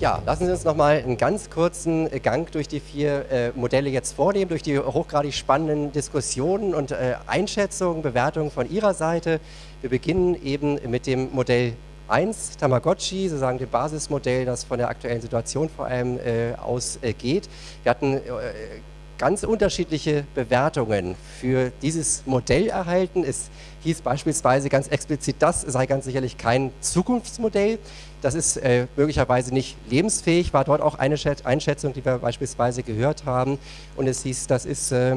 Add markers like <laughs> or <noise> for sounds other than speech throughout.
Ja, lassen Sie uns noch mal einen ganz kurzen Gang durch die vier äh, Modelle jetzt vornehmen, durch die hochgradig spannenden Diskussionen und äh, Einschätzungen, Bewertungen von Ihrer Seite. Wir beginnen eben mit dem Modell 1, Tamagotchi, sozusagen dem Basismodell, das von der aktuellen Situation vor allem äh, ausgeht. Wir hatten äh, ganz unterschiedliche Bewertungen für dieses Modell erhalten. Es hieß beispielsweise ganz explizit, das sei ganz sicherlich kein Zukunftsmodell. Das ist äh, möglicherweise nicht lebensfähig, war dort auch eine Einschätzung, die wir beispielsweise gehört haben. Und es hieß, das ist äh,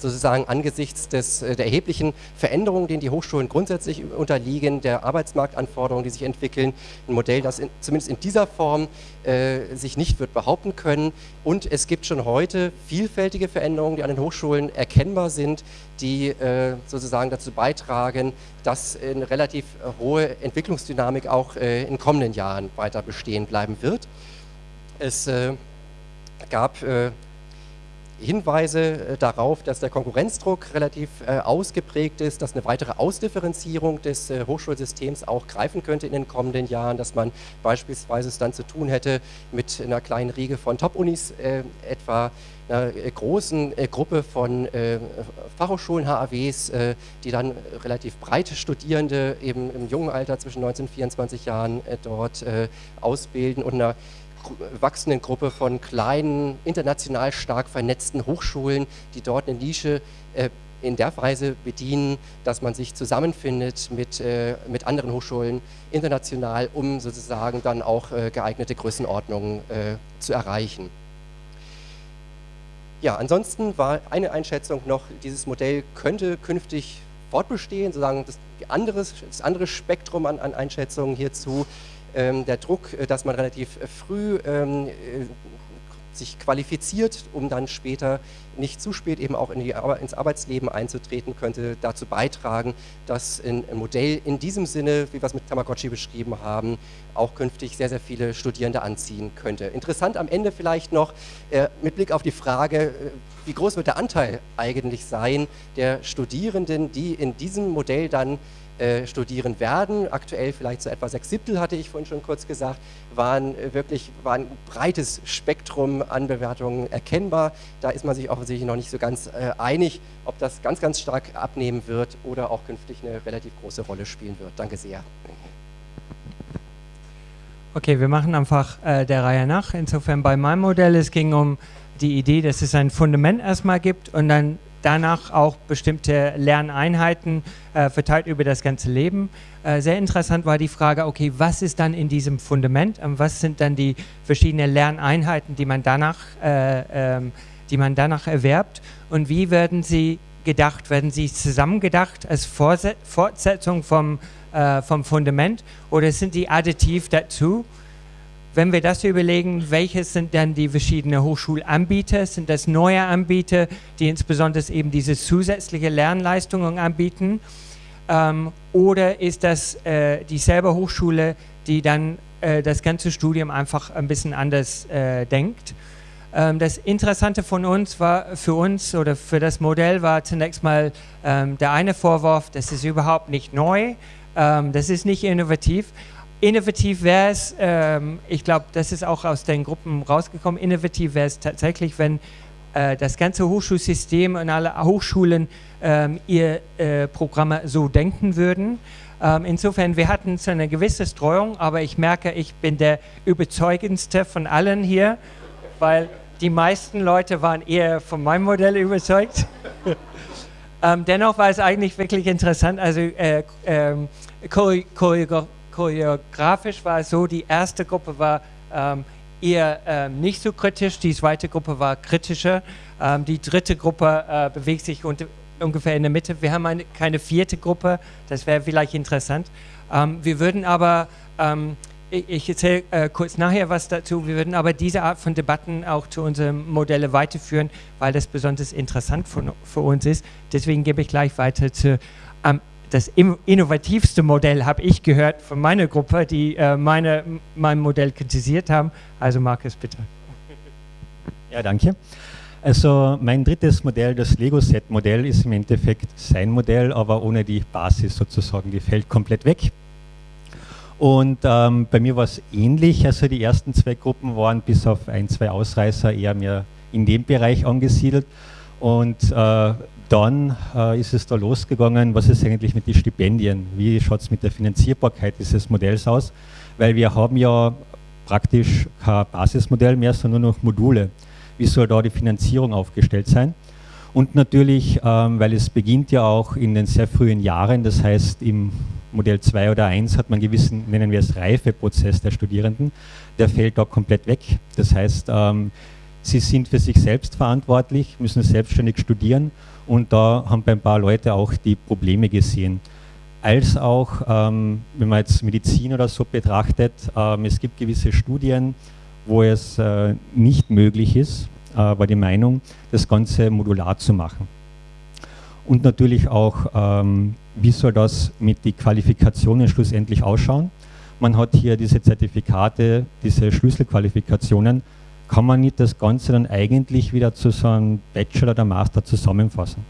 sozusagen angesichts des, äh, der erheblichen Veränderungen, denen die Hochschulen grundsätzlich unterliegen, der Arbeitsmarktanforderungen, die sich entwickeln, ein Modell, das in, zumindest in dieser Form äh, sich nicht wird behaupten können. Und es gibt schon heute vielfältige Veränderungen, die an den Hochschulen erkennbar sind, die äh, sozusagen dazu beitragen, dass eine relativ hohe Entwicklungsdynamik auch äh, in kommenden Jahren weiter bestehen bleiben wird. Es äh, gab äh, Hinweise äh, darauf, dass der Konkurrenzdruck relativ äh, ausgeprägt ist, dass eine weitere Ausdifferenzierung des äh, Hochschulsystems auch greifen könnte in den kommenden Jahren, dass man beispielsweise es dann zu tun hätte mit einer kleinen Riege von Top-Unis, etwa einer großen Gruppe von Fachhochschulen, HAWs, die dann relativ breite Studierende eben im jungen Alter zwischen 19 und 24 Jahren dort ausbilden und einer wachsenden Gruppe von kleinen, international stark vernetzten Hochschulen, die dort eine Nische äh, in der Weise bedienen, dass man sich zusammenfindet mit, äh, mit anderen Hochschulen international, um sozusagen dann auch äh, geeignete Größenordnungen äh, zu erreichen. Ja, ansonsten war eine Einschätzung noch, dieses Modell könnte künftig fortbestehen, sozusagen das, anderes, das andere Spektrum an, an Einschätzungen hierzu der Druck, äh, dass man relativ äh, früh ähm, äh, sich qualifiziert, um dann später nicht zu spät eben auch in die, ins Arbeitsleben einzutreten, könnte dazu beitragen, dass ein Modell in diesem Sinne, wie wir es mit Tamagotchi beschrieben haben, auch künftig sehr, sehr viele Studierende anziehen könnte. Interessant am Ende vielleicht noch äh, mit Blick auf die Frage, wie groß wird der Anteil eigentlich sein der Studierenden, die in diesem Modell dann äh, studieren werden. Aktuell vielleicht so etwa sechs Siebtel, hatte ich vorhin schon kurz gesagt, waren äh, wirklich war ein breites Spektrum an Bewertungen erkennbar. Da ist man sich offensichtlich noch nicht so ganz äh, einig, ob das ganz, ganz stark abnehmen wird oder auch künftig eine relativ große Rolle spielen wird. Danke sehr. Okay, wir machen einfach äh, der Reihe nach. Insofern bei meinem Modell, es ging um die Idee, dass es ein Fundament erstmal gibt und dann danach auch bestimmte Lerneinheiten äh, verteilt über das ganze Leben. Äh, sehr interessant war die Frage, okay, was ist dann in diesem Fundament und was sind dann die verschiedenen Lerneinheiten, die man danach, äh, ähm, die man danach erwerbt und wie werden sie gedacht? Werden sie zusammengedacht als Vorse Fortsetzung vom, äh, vom Fundament oder sind die additiv dazu? wenn wir das überlegen, welches sind dann die verschiedenen Hochschulanbieter? Sind das neue Anbieter, die insbesondere eben diese zusätzliche Lernleistungen anbieten? Ähm, oder ist das äh, dieselbe Hochschule, die dann äh, das ganze Studium einfach ein bisschen anders äh, denkt? Ähm, das Interessante von uns war, für uns oder für das Modell war zunächst mal ähm, der eine Vorwurf, das ist überhaupt nicht neu, ähm, das ist nicht innovativ, Innovativ wäre es, ähm, ich glaube, das ist auch aus den Gruppen rausgekommen, innovativ wäre es tatsächlich, wenn äh, das ganze Hochschulsystem und alle Hochschulen ähm, ihr äh, Programme so denken würden. Ähm, insofern, wir hatten so eine gewisse Streuung, aber ich merke, ich bin der überzeugendste von allen hier, weil die meisten Leute waren eher von meinem Modell überzeugt. <laughs> ähm, dennoch war es eigentlich wirklich interessant, also äh, ähm, choreografisch war es so, die erste Gruppe war ähm, eher ähm, nicht so kritisch, die zweite Gruppe war kritischer, ähm, die dritte Gruppe äh, bewegt sich unter, ungefähr in der Mitte. Wir haben eine, keine vierte Gruppe, das wäre vielleicht interessant. Ähm, wir würden aber, ähm, ich, erzähle äh, kurz nachher was dazu, wir würden aber diese Art von Debatten auch zu unseren Modellen weiterführen, weil das besonders interessant für, für uns ist. Deswegen gebe ich gleich weiter zu ähm, das innovativste Modell habe ich gehört von meiner Gruppe, die äh, meine, mein Modell kritisiert haben. Also Markus, bitte. Ja, danke. Also mein drittes Modell, das Lego-Set-Modell, ist im Endeffekt sein Modell, aber ohne die Basis sozusagen, die fällt komplett weg. Und ähm, bei mir war es ähnlich, also die ersten zwei Gruppen waren bis auf ein, zwei Ausreißer eher mehr in dem Bereich angesiedelt. Und äh, dann äh, ist es da losgegangen, was ist eigentlich mit den Stipendien, wie schaut es mit der Finanzierbarkeit dieses Modells aus, weil wir haben ja praktisch kein Basismodell mehr, sondern nur noch Module. Wie soll da die Finanzierung aufgestellt sein. Und natürlich, ähm, weil es beginnt ja auch in den sehr frühen Jahren, das heißt im Modell 2 oder 1 hat man einen gewissen, nennen wir es Reifeprozess der Studierenden, der fällt da komplett weg. Das heißt, ähm, sie sind für sich selbst verantwortlich, müssen selbstständig studieren und da haben ein paar Leute auch die Probleme gesehen. Als auch, ähm, wenn man jetzt Medizin oder so betrachtet, ähm, es gibt gewisse Studien, wo es äh, nicht möglich ist, äh, war die Meinung, das Ganze modular zu machen. Und natürlich auch, ähm, wie soll das mit den Qualifikationen schlussendlich ausschauen? Man hat hier diese Zertifikate, diese Schlüsselqualifikationen. Kann man nicht das Ganze dann eigentlich wieder zu so einem Bachelor oder Master zusammenfassen?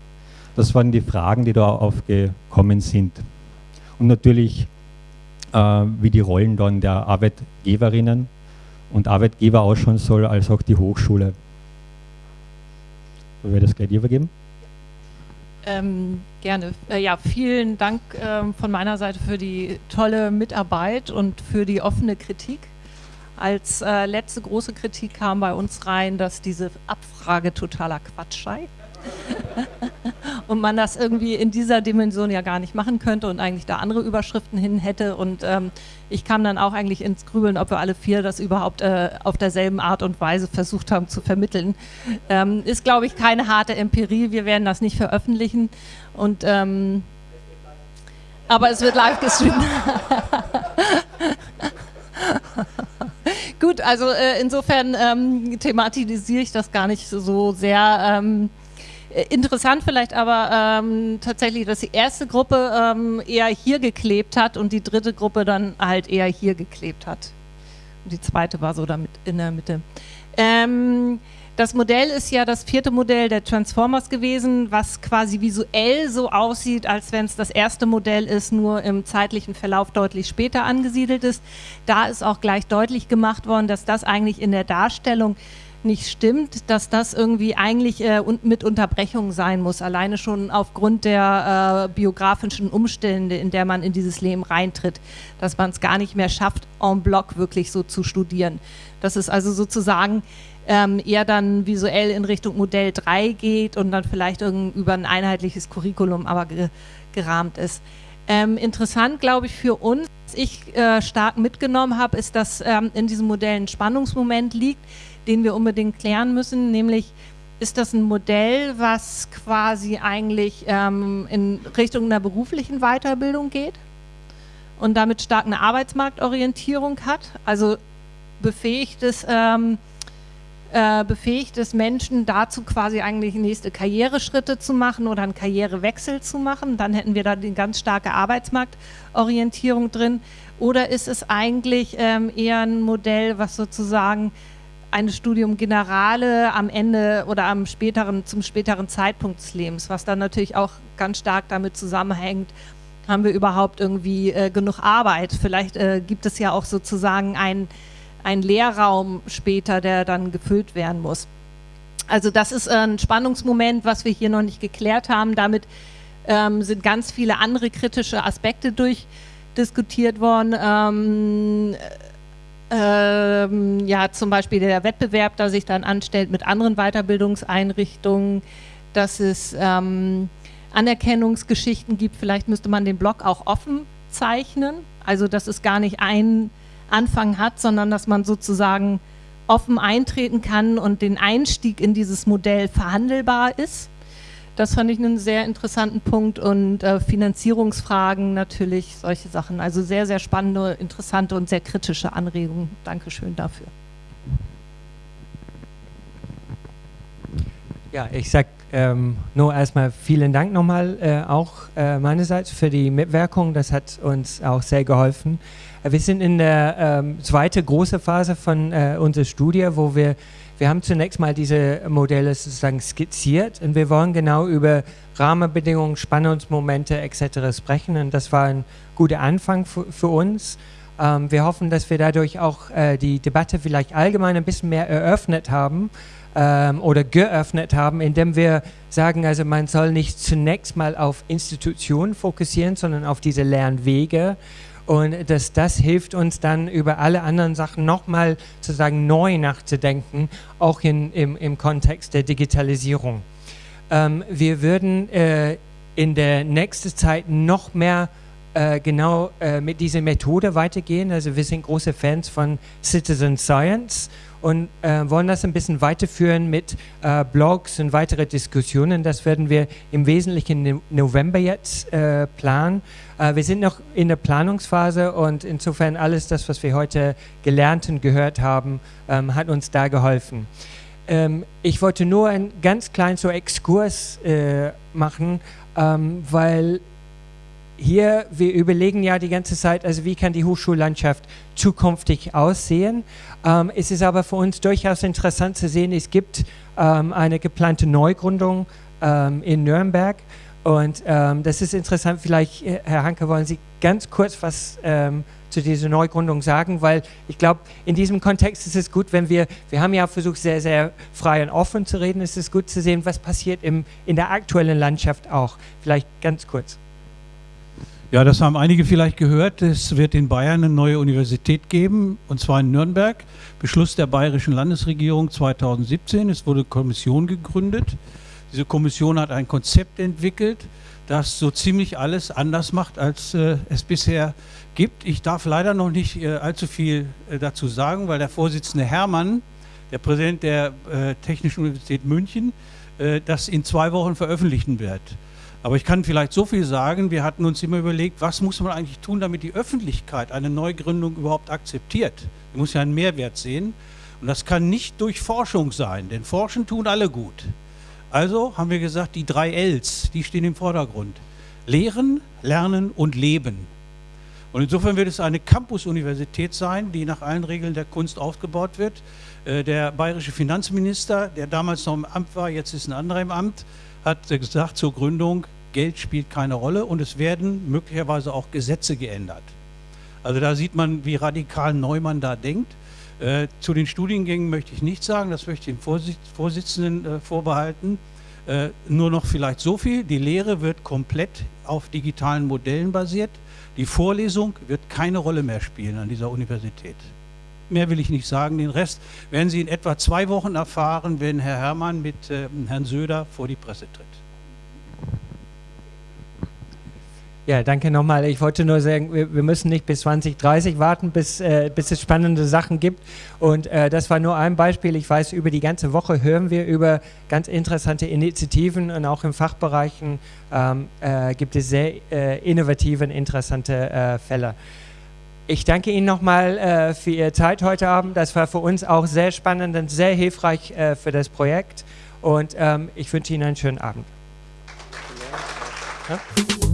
Das waren die Fragen, die da aufgekommen sind. Und natürlich, äh, wie die Rollen dann der Arbeitgeberinnen und Arbeitgeber ausschauen soll, als auch die Hochschule. Wollen wir das gleich übergeben? Ähm, gerne. Äh, ja, vielen Dank ähm, von meiner Seite für die tolle Mitarbeit und für die offene Kritik. Als äh, letzte große Kritik kam bei uns rein, dass diese Abfrage totaler Quatsch sei. <laughs> und man das irgendwie in dieser Dimension ja gar nicht machen könnte und eigentlich da andere Überschriften hin hätte. Und ähm, ich kam dann auch eigentlich ins Grübeln, ob wir alle vier das überhaupt äh, auf derselben Art und Weise versucht haben zu vermitteln. Ähm, ist, glaube ich, keine harte Empirie. Wir werden das nicht veröffentlichen. Und, ähm, aber es wird live gestreamt. <laughs> Gut, also äh, insofern ähm, thematisiere ich das gar nicht so sehr. Äh, interessant vielleicht aber ähm, tatsächlich, dass die erste Gruppe ähm, eher hier geklebt hat und die dritte Gruppe dann halt eher hier geklebt hat. Und die zweite war so damit in der Mitte. Ähm, das Modell ist ja das vierte Modell der Transformers gewesen, was quasi visuell so aussieht, als wenn es das erste Modell ist, nur im zeitlichen Verlauf deutlich später angesiedelt ist. Da ist auch gleich deutlich gemacht worden, dass das eigentlich in der Darstellung nicht stimmt, dass das irgendwie eigentlich äh, mit Unterbrechung sein muss, alleine schon aufgrund der äh, biografischen Umstände, in der man in dieses Leben reintritt, dass man es gar nicht mehr schafft, en bloc wirklich so zu studieren. Das ist also sozusagen ähm, eher dann visuell in Richtung Modell 3 geht und dann vielleicht über ein einheitliches Curriculum aber ge gerahmt ist. Ähm, interessant, glaube ich, für uns, was ich äh, stark mitgenommen habe, ist, dass ähm, in diesem Modell ein Spannungsmoment liegt, den wir unbedingt klären müssen, nämlich ist das ein Modell, was quasi eigentlich ähm, in Richtung einer beruflichen Weiterbildung geht und damit stark eine Arbeitsmarktorientierung hat, also befähigt es, ähm, äh, befähigt es Menschen dazu quasi eigentlich nächste Karriereschritte zu machen oder einen Karrierewechsel zu machen, dann hätten wir da die ganz starke Arbeitsmarktorientierung drin. Oder ist es eigentlich ähm, eher ein Modell, was sozusagen ein Studium Generale am Ende oder am späteren, zum späteren Zeitpunkt des Lebens, was dann natürlich auch ganz stark damit zusammenhängt, haben wir überhaupt irgendwie äh, genug Arbeit? Vielleicht äh, gibt es ja auch sozusagen einen Lehrraum später, der dann gefüllt werden muss. Also das ist ein Spannungsmoment, was wir hier noch nicht geklärt haben. Damit ähm, sind ganz viele andere kritische Aspekte durchdiskutiert worden. Ähm, ähm, ja, zum Beispiel der Wettbewerb, der sich dann anstellt mit anderen Weiterbildungseinrichtungen, dass es ähm, Anerkennungsgeschichten gibt. Vielleicht müsste man den Blog auch offen zeichnen, also dass es gar nicht einen Anfang hat, sondern dass man sozusagen offen eintreten kann und den Einstieg in dieses Modell verhandelbar ist. Das fand ich einen sehr interessanten Punkt und äh, Finanzierungsfragen natürlich, solche Sachen. Also sehr, sehr spannende, interessante und sehr kritische Anregungen. Dankeschön dafür. Ja, ich sage ähm, nur erstmal vielen Dank nochmal äh, auch äh, meinerseits für die Mitwirkung. Das hat uns auch sehr geholfen. Wir sind in der ähm, zweiten großen Phase von äh, unserer Studie, wo wir wir haben zunächst mal diese Modelle sozusagen skizziert und wir wollen genau über Rahmenbedingungen, Spannungsmomente etc. sprechen und das war ein guter Anfang für uns. Ähm, wir hoffen, dass wir dadurch auch äh, die Debatte vielleicht allgemein ein bisschen mehr eröffnet haben ähm, oder geöffnet haben, indem wir sagen, also man soll nicht zunächst mal auf Institutionen fokussieren, sondern auf diese Lernwege und dass das hilft uns dann über alle anderen Sachen nochmal sozusagen neu nachzudenken, auch in, im, im Kontext der Digitalisierung. Ähm, wir würden äh, in der nächsten Zeit noch mehr äh, genau äh, mit dieser Methode weitergehen. Also wir sind große Fans von Citizen Science und äh, wollen das ein bisschen weiterführen mit äh, Blogs und weitere Diskussionen. Das werden wir im Wesentlichen im November jetzt äh, planen. Wir sind noch in der Planungsphase und insofern alles das, was wir heute gelernt und gehört haben, ähm, hat uns da geholfen. Ähm, ich wollte nur einen ganz kleinen so Exkurs äh, machen, ähm, weil hier, wir überlegen ja die ganze Zeit, also wie kann die Hochschullandschaft zukünftig aussehen. Ähm, es ist aber für uns durchaus interessant zu sehen, es gibt ähm, eine geplante Neugründung ähm, in Nürnberg und ähm, das ist interessant, vielleicht, äh, Herr Hanke, wollen Sie ganz kurz was ähm, zu dieser Neugründung sagen, weil ich glaube, in diesem Kontext ist es gut, wenn wir, wir haben ja versucht, sehr, sehr frei und offen zu reden, ist es gut zu sehen, was passiert im, in der aktuellen Landschaft auch. Vielleicht ganz kurz. Ja, das haben einige vielleicht gehört. Es wird in Bayern eine neue Universität geben, und zwar in Nürnberg. Beschluss der bayerischen Landesregierung 2017. Es wurde Kommission gegründet. Diese Kommission hat ein Konzept entwickelt, das so ziemlich alles anders macht, als äh, es bisher gibt. Ich darf leider noch nicht äh, allzu viel äh, dazu sagen, weil der Vorsitzende Hermann, der Präsident der äh, Technischen Universität München, äh, das in zwei Wochen veröffentlichen wird. Aber ich kann vielleicht so viel sagen, wir hatten uns immer überlegt, was muss man eigentlich tun, damit die Öffentlichkeit eine Neugründung überhaupt akzeptiert. Die muss ja einen Mehrwert sehen. Und das kann nicht durch Forschung sein, denn Forschen tun alle gut. Also haben wir gesagt, die drei Ls, die stehen im Vordergrund. Lehren, Lernen und Leben. Und insofern wird es eine Campus-Universität sein, die nach allen Regeln der Kunst aufgebaut wird. Äh, der bayerische Finanzminister, der damals noch im Amt war, jetzt ist ein anderer im Amt, hat gesagt zur Gründung, Geld spielt keine Rolle und es werden möglicherweise auch Gesetze geändert. Also da sieht man, wie radikal Neumann da denkt. Äh, zu den Studiengängen möchte ich nichts sagen, das möchte ich dem Vorsitz Vorsitzenden äh, vorbehalten. Äh, nur noch vielleicht so viel, die Lehre wird komplett auf digitalen Modellen basiert. Die Vorlesung wird keine Rolle mehr spielen an dieser Universität. Mehr will ich nicht sagen. Den Rest werden Sie in etwa zwei Wochen erfahren, wenn Herr Herrmann mit äh, Herrn Söder vor die Presse tritt. Ja, danke nochmal. Ich wollte nur sagen, wir, müssen nicht bis 2030 warten, bis, äh, bis es spannende Sachen gibt. Und äh, das war nur ein Beispiel. Ich weiß, über die ganze Woche hören wir über ganz interessante Initiativen und auch in Fachbereichen ähm, äh, gibt es sehr äh, innovative und interessante äh, Fälle. Ich danke Ihnen nochmal äh, für Ihre Zeit heute Abend. Das war für uns auch sehr spannend und sehr hilfreich äh, für das Projekt. Und ähm, ich wünsche Ihnen einen schönen Abend. Ja?